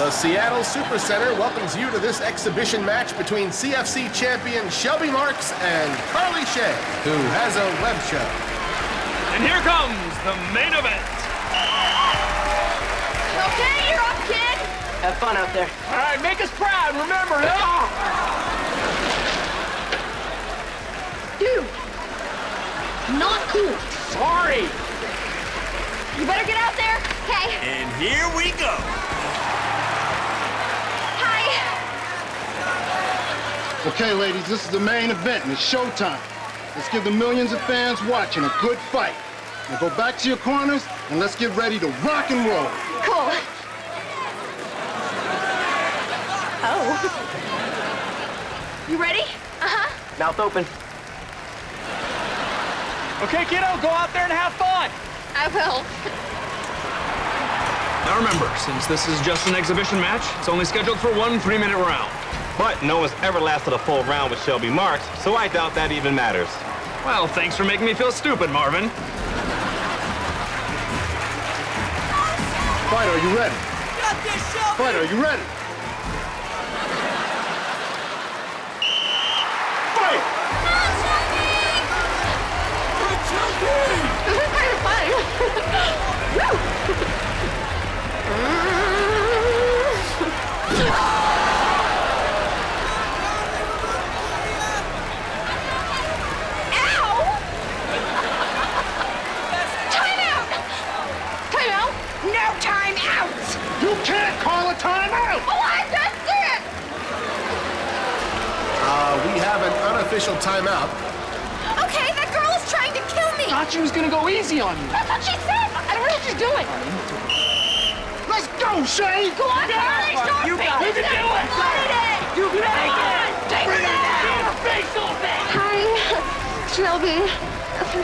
The Seattle Supercenter welcomes you to this exhibition match between CFC champion Shelby Marks and Carly Shay, who has a web show. And here comes the main event. Okay, you're up, kid. Have fun out there. All right, make us proud. Remember, huh? Dude. Not cool. Sorry. You better get out there. Okay. And here we go. Hi. Okay, ladies, this is the main event, and it's showtime. Let's give the millions of fans watching a good fight. Now go back to your corners, and let's get ready to rock and roll. Cool. Oh. You ready? Uh-huh. Mouth open. Okay, kiddo, go out there and have fun. I will. Now remember, since this is just an exhibition match, it's only scheduled for one three-minute round. But no one's ever lasted a full round with Shelby Marks, so I doubt that even matters. Well, thanks for making me feel stupid, Marvin. Fighter, are you ready? Fighter, are you ready? An timeout. Okay, that girl is trying to kill me! Thought she was gonna go easy on you. That's what she said! I don't know what she's doing! Let's go, Shay! Go on, Carly! Stop You it! got it. You can do it. Fight it! You can make it. Take Bring it it down! down. Face open. Hi, Shelby.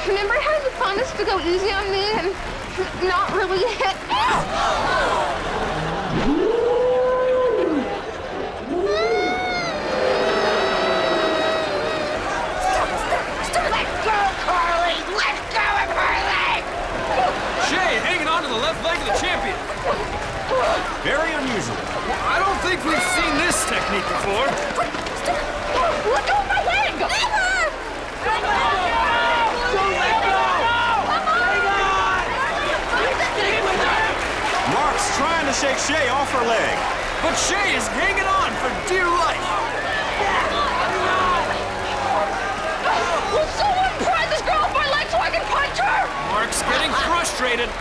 Remember how you promised to go easy on me and not really hit? Let go, Carly! Let go of her leg! Shay hanging on to the left leg of the champion. Very unusual. I don't think we've seen this technique before. Let go of my leg! Never! Let go! Don't let go. Marks trying to shake Shay off her leg. But Shay is hanging on for dear life. Will someone pry this girl off my leg so I can punch her? Mark's getting frustrated.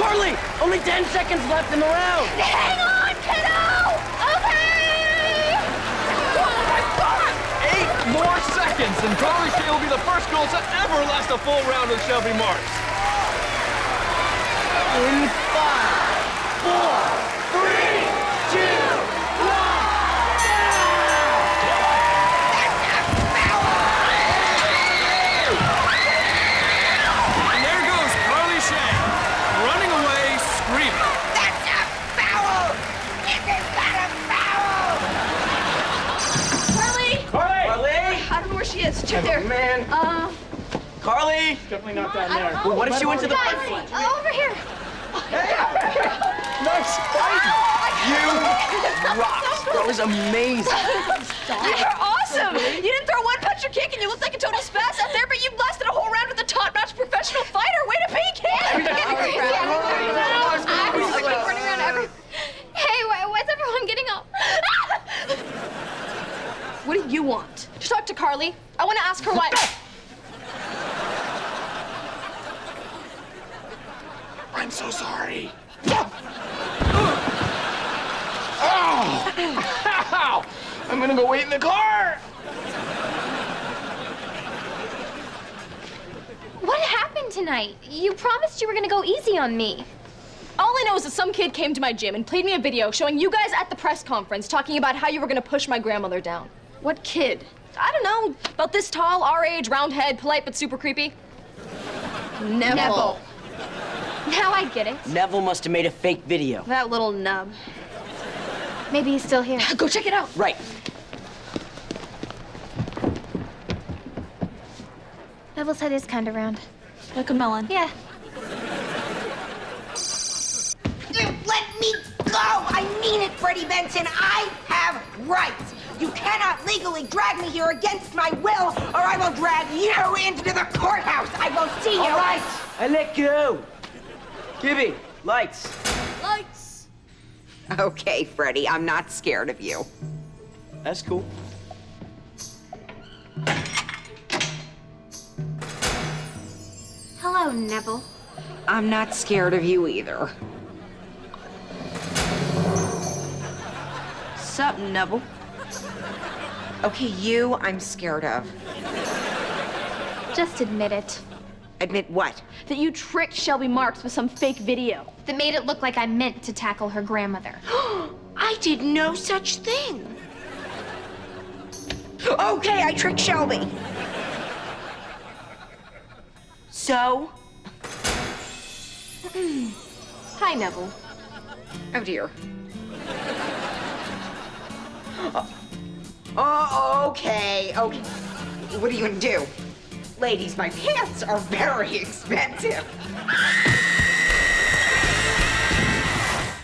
Carly, only 10 seconds left in the round. Hang on, kiddo! Okay! Oh my god! Eight more seconds, and Carly Shay will be the first girl to ever last a full round with Shelby Marks. In five, four, three, two, one. And there goes Carly Shay, running away, screaming. That's a foul! Isn't that a foul? Carly! Carly? Carly? I don't know where she is. Check there. Man. Uh, Carly? Definitely not down there. Well, what if she went to the Guys, front? uh, over here. Nice fight. You rocked. That was amazing. You're awesome! You didn't throw one punch or kick and you looked like a total spaz out there, but you lasted a whole round with a top-notch professional fighter. Way to be, kid! I was just oh, running around every... Hey, why, why's everyone getting up? what do you want? Just talk to Carly. I want to ask her why... I'm so sorry. Ow! Oh! I'm gonna go wait in the car. What happened tonight? You promised you were gonna go easy on me. All I know is that some kid came to my gym and played me a video showing you guys at the press conference talking about how you were gonna push my grandmother down. What kid? I don't know. About this tall, our age, round head, polite but super creepy. Neville. Neville. Now I get it. Neville must have made a fake video. That little nub. Maybe he's still here. Go check it out. Right. Neville's head is kind of round. Like a melon. Yeah. Let me go! I mean it, Freddie Benson, I have rights. You cannot legally drag me here against my will, or I will drag you into the courthouse. I will see you. All right, I let go. Gibby, lights. Lights. Okay, Freddie, I'm not scared of you. That's cool. Hello, Neville. I'm not scared of you either. Sup, Neville? Okay, you I'm scared of. Just admit it. Admit what? That you tricked Shelby Marks with some fake video. That made it look like I meant to tackle her grandmother. I did no such thing. Okay, I tricked Shelby. So? Hi, Neville. Oh dear. Oh, okay, okay. What are you gonna do? Ladies, my pants are very expensive.